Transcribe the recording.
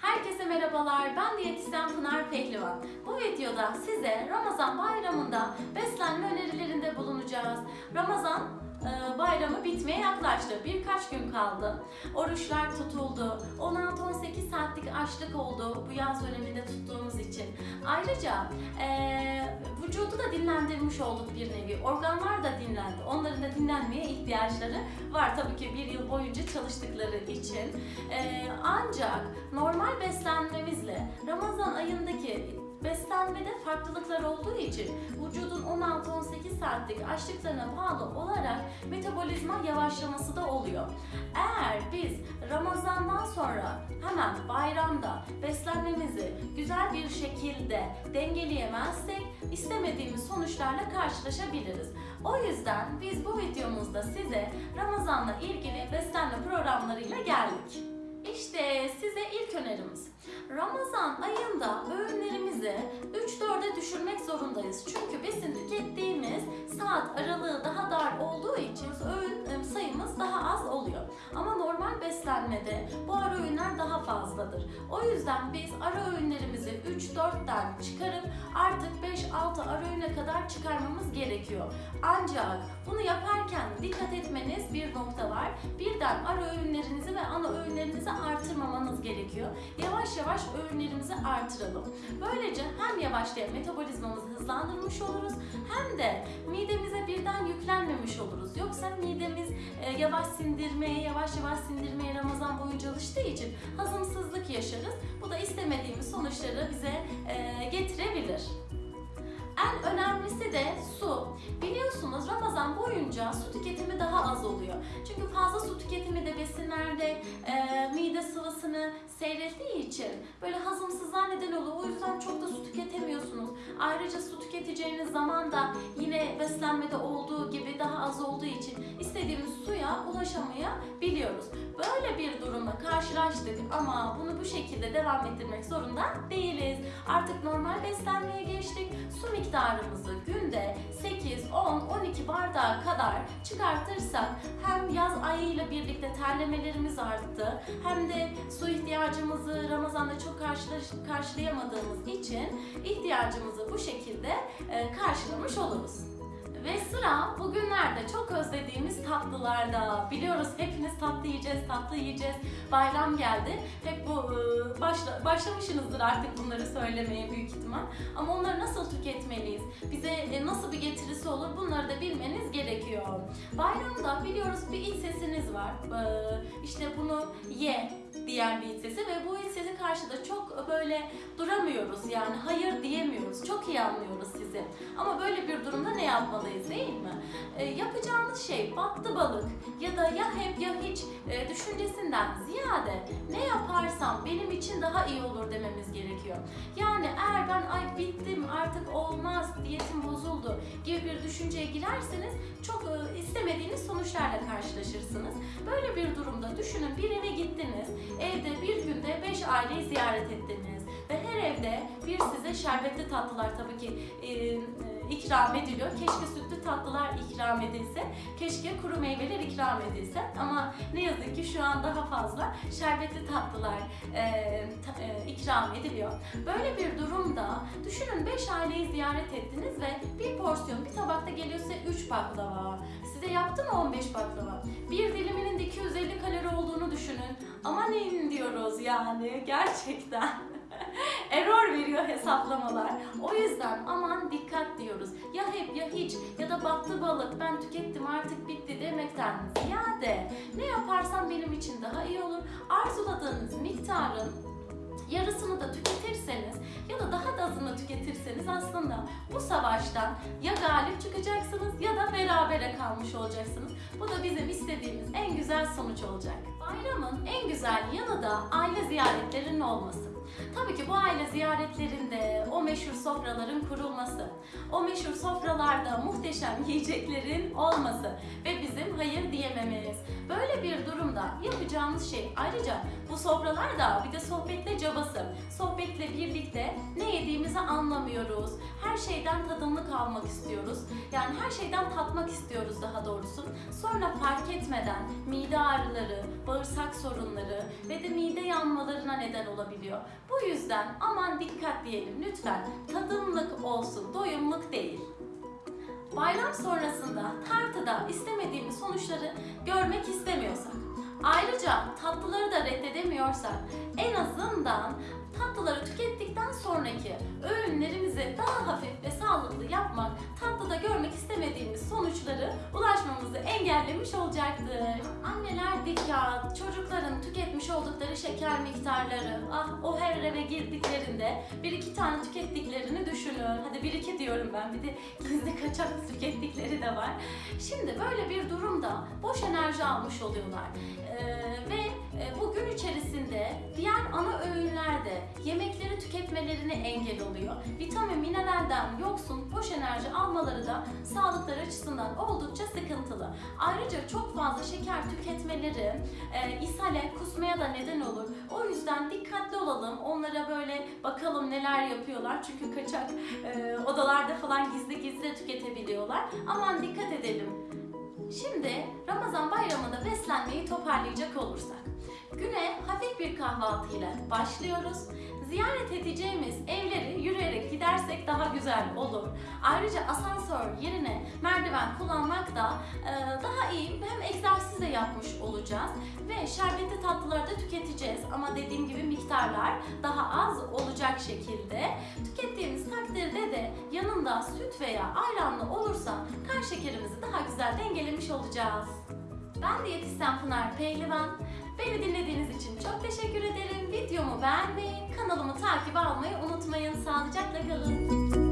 Herkese merhabalar, ben diyetisyen Pınar Pehlivan. Bu videoda size Ramazan bayramında beslenme önerilerinde bulunacağız. Ramazan bayramı bitmeye yaklaştı. Birkaç gün kaldı. Oruçlar tutuldu. 16-18 saatlik açlık oldu bu yaz döneminde tuttuğumuz için. Ayrıca e, vücudu da dinlendirmiş olduk bir nevi. Organlar da dinlendi. Onların da dinlenmeye ihtiyaçları var tabii ki bir yıl boyunca çalıştıkları için. E, ancak normal beslenmemizle Ramazan ayındaki beslenmede farklılıklar olduğu için vücudun 16-18 saatlik açlıklarına bağlı olarak metabolizma yavaşlaması da oluyor. Eğer biz Ramazandan sonra hemen bayramda beslenmemizi güzel bir şekilde dengeleyemezsek istemediğimiz sonuçlarla karşılaşabiliriz. O yüzden biz bu videomuzda size Ramazanla ilgili beslenme programlarıyla geldik. İşte size ilk önerimiz. Ramazan ayında öğünlerimizi 3-4'e düşürmek zorundayız. Saat aralığı daha dar olduğu için beslenmede bu ara öğünler daha fazladır. O yüzden biz ara öğünlerimizi 3-4'ten çıkarıp artık 5-6 ara öğüne kadar çıkarmamız gerekiyor. Ancak bunu yaparken dikkat etmeniz bir nokta var. Birden ara öğünlerinizi ve ana öğünlerinizi artırmamanız gerekiyor. Yavaş yavaş öğünlerimizi artıralım. Böylece hem yavaşlayan metabolizmamızı hızlandırmış oluruz hem de midemize birden yüklenmemiş oluruz. Yoksa midemiz e, yavaş sindirmeye, yavaş yavaş sindirmeye Ramazan boyunca alıştığı için hazımsızlık yaşarız. Bu da istemediğimiz sonuçları bize e, getirebilir. En önemlisi de su. Biliyorsunuz Ramazan boyunca su tüketimi daha az oluyor. Çünkü fazla su tüketimi de besinlerde e, mide sıvısını seyrettiği için böyle hazımsızlığa neden oluyor. O yüzden çok da su tüketemiyorsunuz. Ayrıca su tüketeceğiniz zaman da yine beslenmede olduğu gibi daha az olduğu için istediğimiz suya ulaşamayabiliyoruz. Böyle bir durumla karşılaştık ama bunu bu şekilde devam ettirmek zorunda değiliz. Artık normal beslenmeye geçtik. Su miktarımızı günde 8, 10, 12 bardağa kadar çıkartırsak hem yaz ayıyla birlikte terlemelerimiz arttı hem de su ihtiyacımızı Ramazan'da çok karşılayamadığımız için ihtiyacımızı bu şekilde e, karşılamış oluruz. Ve sıra bugünlerde çok özlediğimiz tatlılarda. Biliyoruz hepiniz tatlı yiyeceğiz, tatlı yiyeceğiz. Bayram geldi. Hep bu e, başla, başlamışsınızdır artık bunları söylemeye büyük ihtimal. Ama onları nasıl tüketmeliyiz? Bize e, nasıl bir getirisi olur? Bunları da bilmeniz gerekiyor. Bayramda biliyoruz bir iç sesiniz var. E, işte bunu ye diyen bir sesi ve bu sesi karşıda çok böyle duramıyoruz yani hayır diyemiyoruz. Çok iyi anlıyoruz sizi. Ama böyle bir durumda ne yapmalıyız değil mi? E, yapacağımız şey battı balık ya da ya hep ya hiç e, düşüncesinden ziyade ne yaparsam benim için daha iyi olur dememiz gerekiyor. Yani eğer ben ay bittim artık olmaz diyetim bozuldu gibi bir düşünceye girerseniz çok e, istemediğiniz sonuçlarla karşılaşırsınız. Böyle bir durumda düşünün bir eve gittiniz, aileyi ziyaret ettiniz ve her evde bir size şerbetli tatlılar tabii ki e, ikram ediliyor. Keşke sütlü tatlılar ikram edilse, keşke kuru meyveler ikram edilse ama ne yazık ki şu an daha fazla şerbetli tatlılar e, ta- e, ikram ediliyor. Böyle bir durumda düşünün 5 aileyi ziyaret ettiniz ve bir porsiyon bir tabakta geliyorsa 3 baklava. Size yaptı mı 15 baklava? Bir de Aman neyin diyoruz yani gerçekten. Error veriyor hesaplamalar. O yüzden aman dikkat diyoruz. Ya hep ya hiç ya da battı balık ben tükettim artık bitti demekten ziyade ne yaparsam benim için daha iyi olur. Arzuladığınız miktarın yarısını da tüketirseniz ya da daha da azını tüketirseniz aslında bu savaştan ya galip çıkacaksınız ya da berabere kalmış olacaksınız. Bu da bizim istediğimiz en güzel sonuç olacak. Bayramın en güzel yanı da aile ziyaretlerinin olması. Tabii ki bu aile ziyaretlerinde o meşhur sofraların kurulması, o meşhur sofralarda muhteşem yiyeceklerin olması ve bizim hayır diyemememiz. Böyle bir durumda yapacağımız şey ayrıca bu sofralar da bir de sohbetle cabası. Sohbetle birlikte ne yediğimizi anlamıyoruz. Her şeyden tadımlık almak istiyoruz. Yani her şeyden tatmak istiyoruz daha doğrusu. Sonra fark etmeden mide ağrıları, bağırsak sorunları ve de mide yanmalarına neden olabiliyor. Bu yüzden aman dikkat diyelim lütfen. Tadımlık olsun, doyumluk değil. Bayram sonrasında tartıda istemediğimiz sonuçları görmek istemiyorsak, ayrıca tatlıları da reddedemiyorsak en azından tatlıları tükettikten sonraki öğünlerimizi daha hafif ve sağlıklı yapmak, tatlıda görmek istemediğimiz sonuçları ulaşmamızı engellemiş olacaktır. Anneler dikkat, çocukların tüketmiş oldukları şeker miktarları, ah o her eve girdiklerinde bir iki tane tükettiklerini düşünün. Hadi bir iki diyorum ben, bir de gizli kaçak tükettikleri de var. Şimdi böyle bir durumda boş enerji almış oluyorlar. Ee, ve e, bu gün içerisinde diğer ana öğünlerde yemekleri tüketmelerine engel oluyor. Vitamin, mineralden yoksun boş enerji almaları da sağlıkları açısından oldukça sıkıntılı. Ayrıca çok fazla şeker tüketmeleri e, ishale, kusmaya da neden olur. O yüzden dikkatli olalım. Onlara böyle bakalım neler yapıyorlar. Çünkü kaçak odalarda falan gizli gizli tüketebiliyorlar. Aman dikkat edelim. Şimdi Ramazan bayramında beslenmeyi toparlayacak olursak, güne hafif bir kahvaltı ile başlıyoruz. Ziyaret edeceğimiz yürüyerek gidersek daha güzel olur. Ayrıca asansör yerine merdiven kullanmak da e, daha iyi hem egzersiz de yapmış olacağız ve şerbetli tatlıları da tüketeceğiz ama dediğim gibi miktarlar daha az olacak şekilde tükettiğimiz takdirde de yanında süt veya ayranlı olursa kan şekerimizi daha güzel dengelemiş olacağız. Ben diyetisyen Pınar Pehlivan. Beni dinlediğiniz için çok teşekkür ederim. Videomu beğenmeyi, kanalımı takip almayı unutmayın. Sağlıcakla kalın.